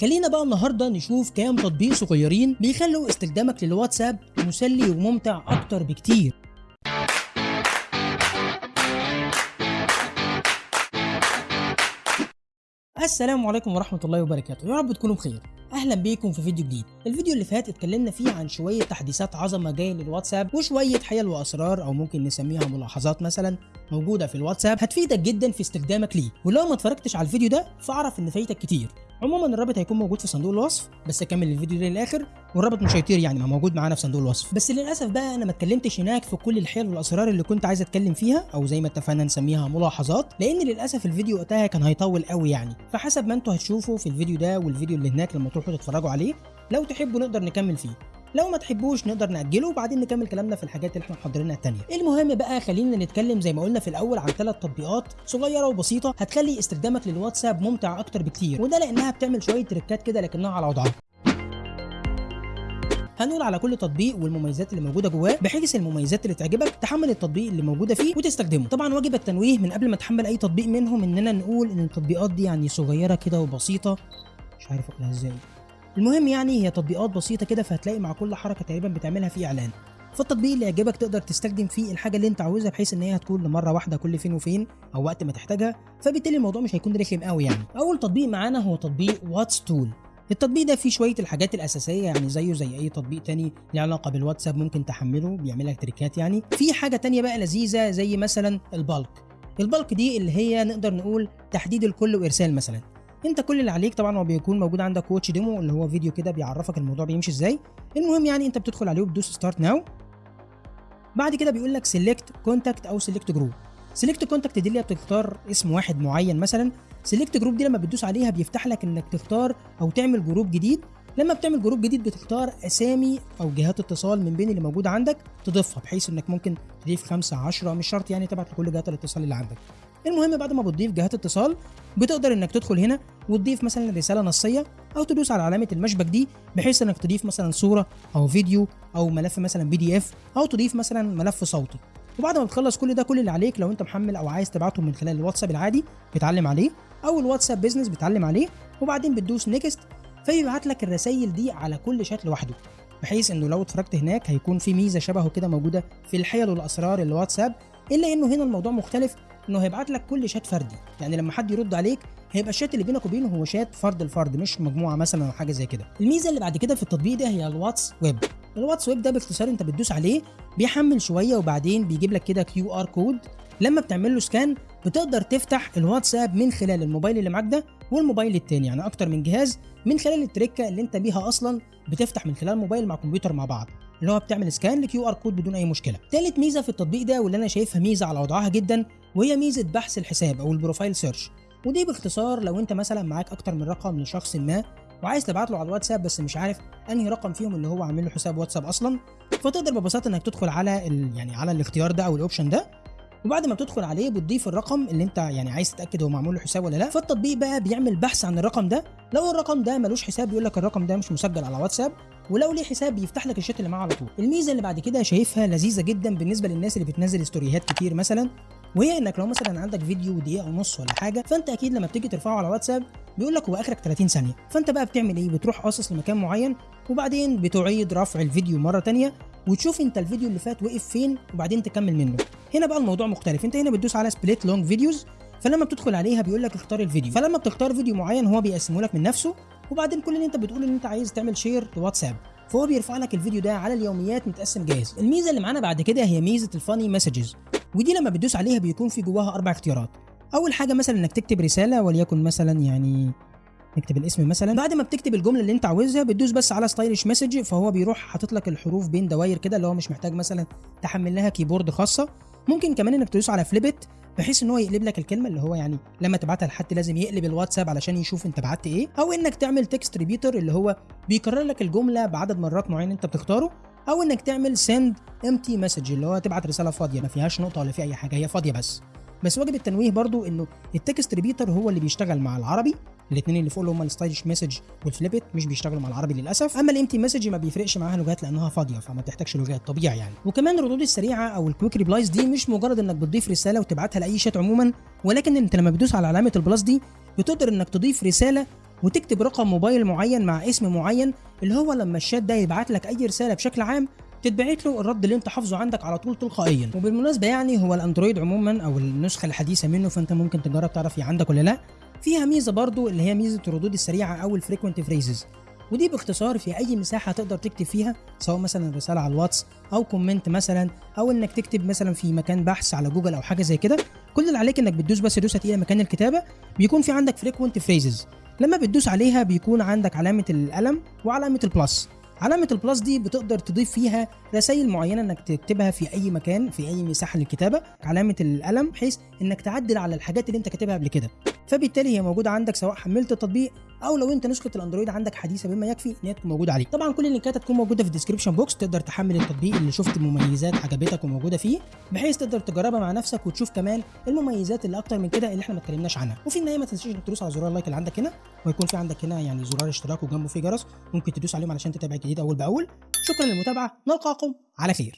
خلينا بقى النهارده نشوف كام تطبيق صغيرين بيخلوا استخدامك للواتساب مسلي وممتع أكتر بكتير. السلام عليكم ورحمة الله وبركاته. يا رب تكونوا بخير. أهلا بيكم في فيديو جديد. الفيديو اللي فات اتكلمنا فيه عن شوية تحديثات عظمة جاية للواتساب وشوية حيل وأسرار أو ممكن نسميها ملاحظات مثلا موجودة في الواتساب هتفيدك جدا في استخدامك ليه. ولو ما اتفرجتش على الفيديو ده فاعرف إن فايتك كتير. عموما الرابط هيكون موجود في صندوق الوصف بس كمل الفيديو ده للآخر والرابط مش هيطير يعني ما موجود معانا في صندوق الوصف. بس للأسف بقى أنا ما اتكلمتش هناك في كل الحيل والأسرار اللي كنت عايز أتكلم فيها أو زي ما اتفقنا نسميها ملاحظات لأن للأسف الفيديو وقتها كان هيطول قوي يعني. فحسب ما أنتوا هتشوفوا في الفيديو ده والفيديو اللي هناك لما تروحوا تتفرجوا عليه لو تحبوا نقدر نكمل فيه. لو ما تحبوش نقدر نأجله وبعدين نكمل كلامنا في الحاجات اللي إحنا محضرينها التانية. المهم بقى خلينا نتكلم زي ما قلنا في الأول عن ثلاث تطبيقات صغيرة وبسيطة هتخلي استخدامك للواتساب ممتع أكتر بكتير وده لأنها بتعمل شوية تريكات كده لكنها على وضعها. هنقول على كل تطبيق والمميزات اللي موجودة جواه بحيث المميزات اللي تعجبك تحمل التطبيق اللي موجودة فيه وتستخدمه. طبعا واجب التنويه من قبل ما تحمل أي تطبيق منهم إننا نقول إن التطبيقات دي يعني صغيرة كده وبسيطة. مش عارف أقولها إزاي. المهم يعني هي تطبيقات بسيطة كده فهتلاقي مع كل حركة تقريبا بتعملها في إعلان. فالتطبيق اللي يعجبك تقدر تستخدم فيه الحاجة اللي أنت عاوزها بحيث إن هي هتكون لمرة واحدة كل فين وفين أو وقت ما تحتاجها. فبالتالي الموضوع مش هيكون رخم قوي يعني. أول تطبيق معانا هو تطبيق واتس تول التطبيق ده فيه شوية الحاجات الأساسية يعني زيه زي أي تطبيق تاني له علاقة بالواتساب ممكن تحمله بيعمل لك تريكات يعني. في حاجة تانية بقى لذيذة زي مثلا ال bulk ال bulk دي اللي هي نقدر نقول تحديد الكل وإرسال مثلا. انت كل اللي عليك طبعا هو بيكون موجود عندك watch demo اللي هو فيديو كده بيعرفك الموضوع بيمشي إزاي. المهم يعني انت بتدخل عليه وبتدوس start now بعد كده بيقول لك select contact أو select group select contact دي اللي بتختار اسم واحد معين مثلا. select group دي لما بتدوس عليها بيفتح لك انك تختار أو تعمل group جديد. لما بتعمل group جديد بتختار أسامي أو جهات اتصال من بين اللي موجوده عندك تضيفها بحيث إنك ممكن تضيف 5 10 مش شرط يعني تبعت لكل جهات الاتصال اللي عندك. المهم بعد ما بتضيف جهات اتصال بتقدر إنك تدخل هنا وتضيف مثلا رسالة نصية أو تدوس على علامة المشبك دي بحيث إنك تضيف مثلا صورة أو فيديو أو ملف مثلا PDF أو تضيف مثلا ملف صوتي. وبعد ما تخلص كل ده كل اللي عليك لو أنت محمل أو عايز تبعته من خلال الواتساب العادي بتعلم عليه أو الواتساب Business بتعلم عليه وبعدين بتدوس next فيبعت لك الرسائل دي على كل شات لوحده بحيث إنه لو اتفرجت هناك هيكون في ميزة شبهه كده موجودة في الحيل والأسرار الواتساب إلا إنه هنا الموضوع مختلف انه هيبعت لك كل شات فردي. يعني لما حد يرد عليك هيبقى الشات اللي بينك وبينه هو شات فرد لفرد مش مجموعة مثلا أو حاجة زي كده. الميزة اللي بعد كده في التطبيق ده هي الواتس ويب. الواتس ويب ده باختصار انت بتدوس عليه بيحمل شوية وبعدين بيجيب لك كده QR code. لما بتعمل له scan بتقدر تفتح الواتساب من خلال الموبايل اللي معاك ده والموبايل التاني يعني أكتر من جهاز من خلال التريكة اللي انت بيها أصلا بتفتح من خلال موبايل مع كمبيوتر مع بعض. اللي هو بتعمل scan ل QR code بدون أي مشكلة. تالت ميزة في التطبيق ده واللي أنا شايفها ميزة على وضعها جدا وهي ميزة بحث الحساب أو ال profile search ودي باختصار لو أنت مثلا معاك أكتر من رقم لشخص ما وعايز تبعت له على الواتساب بس مش عارف أنهي رقم فيهم اللي هو عامل له حساب واتساب أصلا فتقدر ببساطة إنك تدخل على ال... يعني على الاختيار ده أو ال option ده وبعد ما بتدخل عليه بتضيف الرقم اللي انت يعني عايز تتأكد هو معمول له حساب ولا لا. فالتطبيق بقى بيعمل بحث عن الرقم ده. لو الرقم ده ملوش حساب بيقول لك الرقم ده مش مسجل على واتساب. ولو ليه حساب بيفتح لك الشات اللي معاه على طول. الميزة اللي بعد كده شايفها لذيذة جدا بالنسبة للناس اللي بتنزل ستوريهات كتير مثلا. وهي انك لو مثلا عندك فيديو دقيقة ونص ولا حاجة فأنت أكيد لما بتيجي ترفعه على واتساب بيقول لك هو آخرك 30 ثانية. فأنت بقى بتعمل إيه؟ بتروح قاصص لمكان معين وبعدين بتعيد رفع الفيديو مرة تانية وتشوف أنت الفيديو اللي فات وقف فين وبعدين تكمل منه. هنا بقى الموضوع مختلف. أنت هنا بتدوس على split long videos فلما بتدخل عليها بيقول لك اختار الفيديو. فلما بتختار فيديو معين هو بيقسمه لك من نفسه وبعدين كل اللي أنت بتقول إن أنت عايز تعمل share لواتساب فهو بيرفع لك الفيديو ده على اليوميات متقسم جاهز. الميزة اللي معانا بعد كده هي ميزة ال funny messages ودي لما بتدوس عليها بيكون في جواها أربع اختيارات. أول حاجة مثلا إنك تكتب رسالة وليكن مثلا يعني نكتب الاسم مثلا. بعد ما بتكتب الجملة اللي أنت عاوزها بتدوس بس على stylish message فهو بيروح حاطط لك الحروف بين دواير كده اللي هو مش محتاج مثلا تحمل لها كيبورد خاصة. ممكن كمان إنك تدوس على flip it بحيث إن هو يقلب لك الكلمة اللي هو يعني لما تبعتها لحد لازم يقلب الواتساب علشان يشوف أنت بعت إيه. أو إنك تعمل text repeater اللي هو بيكرر لك الجملة بعدد مرات معين أنت بتختاره. أو إنك تعمل send empty message اللي هو تبعت رسالة فاضية ما فيهاش نقطة ولا في أي حاجة هي فاضية بس. بس واجب التنويه برضو إنه ال text repeater هو اللي بيشتغل مع العربي الاثنين اللي فوق اللي هم ال stylish message وال flip it مش بيشتغلوا مع العربي للأسف. أما ال empty message ما بيفرقش معاها لغات لأنها فاضية فما بتحتاجش لغات طبيعي يعني. وكمان الردود السريعة أو ال quick replies دي مش مجرد إنك بتضيف رسالة وتبعتها لأي شات عموما ولكن إنت لما بتدوس على علامة ال plus دي بتقدر إنك تضيف رسالة وتكتب رقم موبايل معين مع اسم معين اللي هو لما الشات ده يبعت لك أي رسالة بشكل عام تتبعت له الرد اللي أنت حافظه عندك على طول تلقائيا. وبالمناسبة يعني هو الأندرويد عموما أو النسخة الحديثة منه فأنت ممكن تجرب تعرف هي عندك ولا لا. فيها ميزة برضو اللي هي ميزة الردود السريعة أو ال frequent phrases ودي باختصار في أي مساحة تقدر تكتب فيها سواء مثلا رسالة على الواتس أو comment مثلا أو إنك تكتب مثلا في مكان بحث على جوجل أو حاجة زي كده. كل اللي عليك إنك بتدوس بس دوسة تقيلة مكان الكتابة بيكون في عندك frequent phrases لما بتدوس عليها بيكون عندك علامة القلم وعلامة ال plus. علامة ال plus دي بتقدر تضيف فيها رسائل معينة إنك تكتبها في أي مكان في أي مساحة للكتابة. علامة القلم بحيث إنك تعدل على الحاجات اللي أنت كاتبها قبل كده. فبالتالي هي موجودة عندك سواء حملت التطبيق أو لو أنت نسخة الأندرويد عندك حديثة بما يكفي إن هي تكون موجودة عليه طبعا كل ال link ات هتكون موجودة في ال description box تقدر تحمل التطبيق اللي شفت مميزات عجبتك وموجودة فيه بحيث تقدر تجربها مع نفسك وتشوف كمان المميزات اللي أكتر من كده اللي إحنا ما اتكلمناش عنها. وفي النهاية ما تنساش تدوس على زرار ال like اللي عندك هنا ويكون في عندك هنا يعني زرار اشتراك وجنبه في جرس ممكن تدوس عليهم علشان تتابع الجديد أول بأول. شكرا للمتابعة نلقاكم على خير.